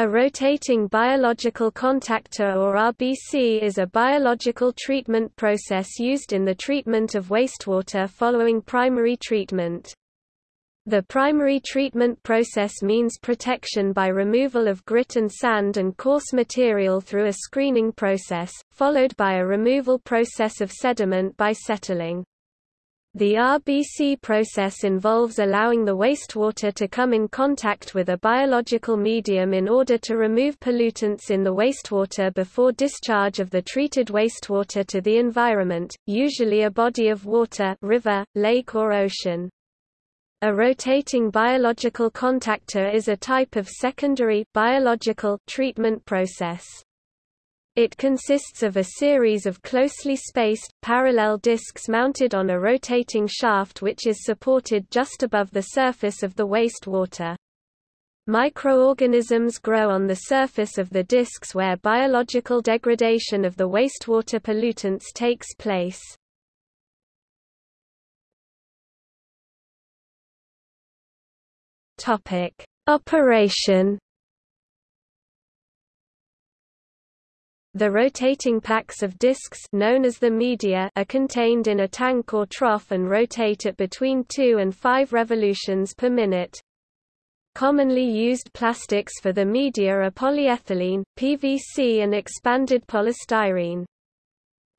A rotating biological contactor or RBC is a biological treatment process used in the treatment of wastewater following primary treatment. The primary treatment process means protection by removal of grit and sand and coarse material through a screening process, followed by a removal process of sediment by settling. The RBC process involves allowing the wastewater to come in contact with a biological medium in order to remove pollutants in the wastewater before discharge of the treated wastewater to the environment, usually a body of water river, lake or ocean. A rotating biological contactor is a type of secondary biological treatment process. It consists of a series of closely spaced, parallel discs mounted on a rotating shaft which is supported just above the surface of the wastewater. Microorganisms grow on the surface of the discs where biological degradation of the wastewater pollutants takes place. Operation The rotating packs of discs known as the media are contained in a tank or trough and rotate at between 2 and 5 revolutions per minute. Commonly used plastics for the media are polyethylene, PVC and expanded polystyrene.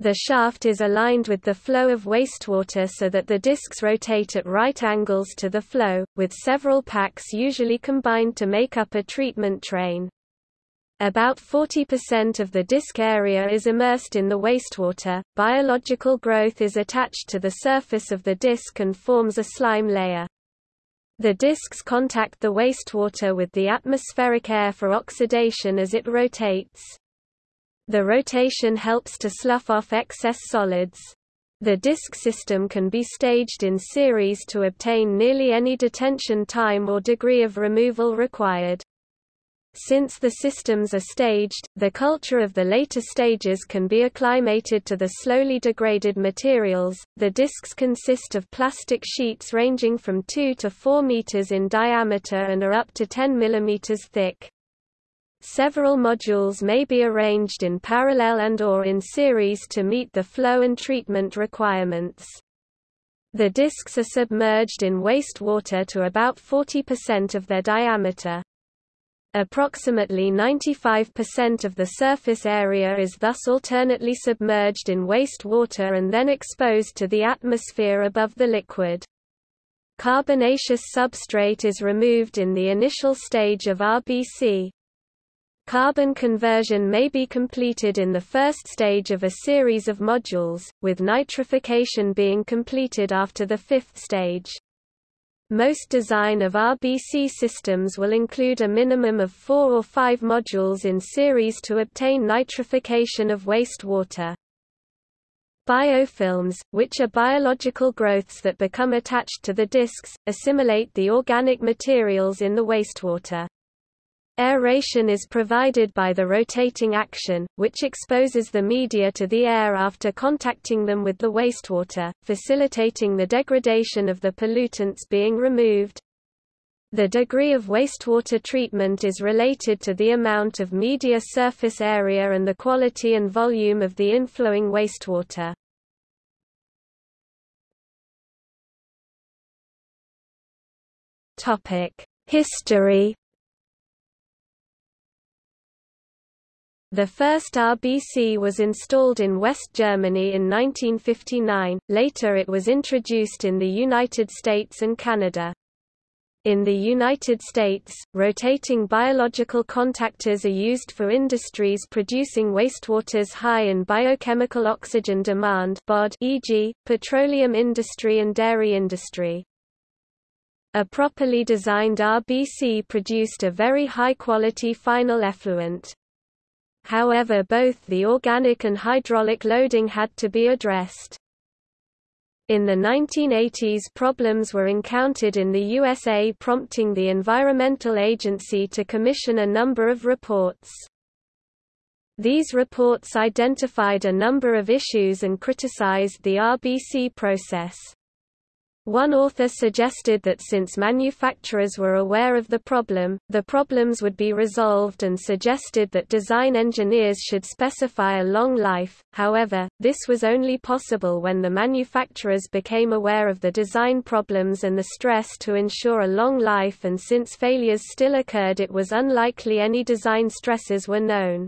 The shaft is aligned with the flow of wastewater so that the discs rotate at right angles to the flow, with several packs usually combined to make up a treatment train. About 40% of the disk area is immersed in the wastewater. Biological growth is attached to the surface of the disk and forms a slime layer. The disks contact the wastewater with the atmospheric air for oxidation as it rotates. The rotation helps to slough off excess solids. The disk system can be staged in series to obtain nearly any detention time or degree of removal required. Since the systems are staged, the culture of the later stages can be acclimated to the slowly degraded materials. The discs consist of plastic sheets ranging from 2 to 4 meters in diameter and are up to 10 millimeters thick. Several modules may be arranged in parallel and or in series to meet the flow and treatment requirements. The discs are submerged in wastewater to about 40% of their diameter. Approximately 95% of the surface area is thus alternately submerged in waste water and then exposed to the atmosphere above the liquid. Carbonaceous substrate is removed in the initial stage of RBC. Carbon conversion may be completed in the first stage of a series of modules, with nitrification being completed after the fifth stage. Most design of RBC systems will include a minimum of four or five modules in series to obtain nitrification of wastewater. Biofilms, which are biological growths that become attached to the discs, assimilate the organic materials in the wastewater. Aeration is provided by the rotating action, which exposes the media to the air after contacting them with the wastewater, facilitating the degradation of the pollutants being removed. The degree of wastewater treatment is related to the amount of media surface area and the quality and volume of the inflowing wastewater. History The first RBC was installed in West Germany in 1959, later it was introduced in the United States and Canada. In the United States, rotating biological contactors are used for industries producing wastewaters high in biochemical oxygen demand e.g., petroleum industry and dairy industry. A properly designed RBC produced a very high-quality final effluent. However both the organic and hydraulic loading had to be addressed. In the 1980s problems were encountered in the USA prompting the Environmental Agency to commission a number of reports. These reports identified a number of issues and criticized the RBC process. One author suggested that since manufacturers were aware of the problem, the problems would be resolved and suggested that design engineers should specify a long life, however, this was only possible when the manufacturers became aware of the design problems and the stress to ensure a long life and since failures still occurred it was unlikely any design stresses were known.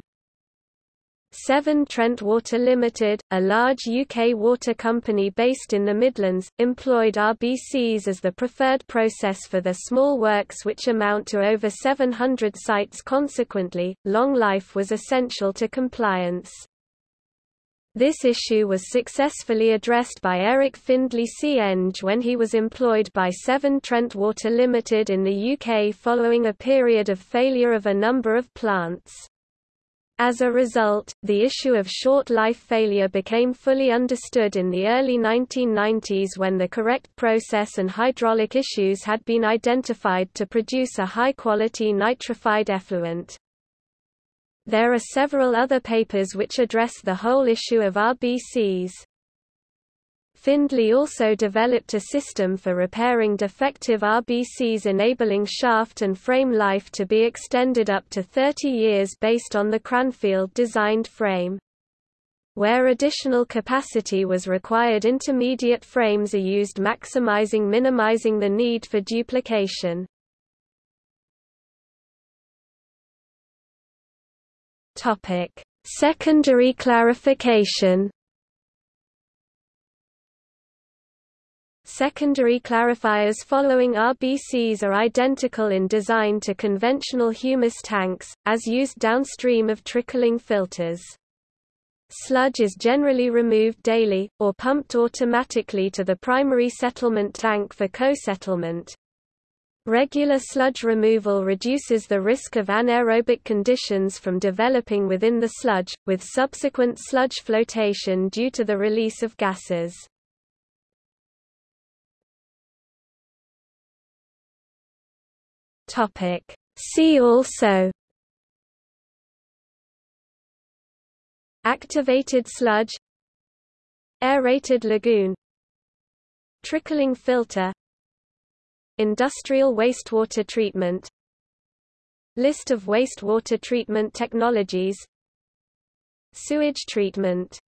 Severn Trent Water Limited, a large UK water company based in the Midlands, employed RBCs as the preferred process for their small works which amount to over 700 sites consequently, long life was essential to compliance. This issue was successfully addressed by Eric Findlay Eng when he was employed by Severn Trent Water Limited in the UK following a period of failure of a number of plants. As a result, the issue of short life failure became fully understood in the early 1990s when the correct process and hydraulic issues had been identified to produce a high-quality nitrified effluent. There are several other papers which address the whole issue of RBCs. Findlay also developed a system for repairing defective RBCs enabling shaft and frame life to be extended up to 30 years based on the Cranfield-designed frame. Where additional capacity was required intermediate frames are used maximizing minimizing the need for duplication. Secondary clarification Secondary clarifiers following RBCs are identical in design to conventional humus tanks, as used downstream of trickling filters. Sludge is generally removed daily, or pumped automatically to the primary settlement tank for co-settlement. Regular sludge removal reduces the risk of anaerobic conditions from developing within the sludge, with subsequent sludge flotation due to the release of gases. Topic. See also Activated sludge Aerated lagoon Trickling filter Industrial wastewater treatment List of wastewater treatment technologies Sewage treatment